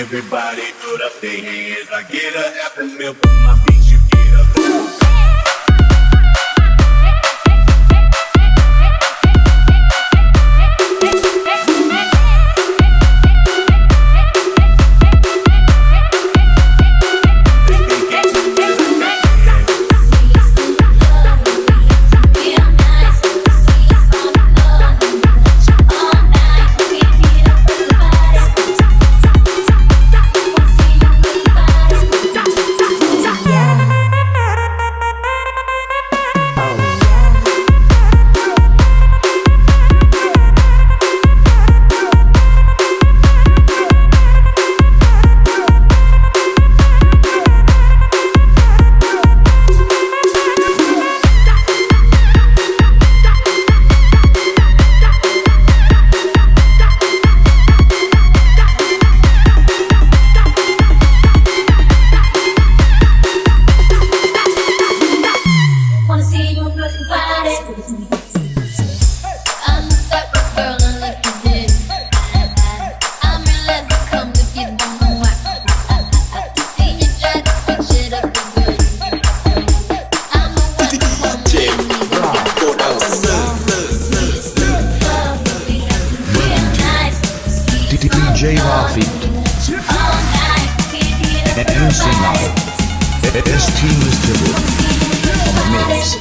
everybody put up their hands. I get a after meal for my DJ Rafi, all night. Can't get enough MC Live, ST Mr. mix.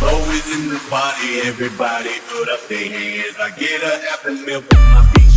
Always in the party, everybody put up their hands. I get a after meal for my beat.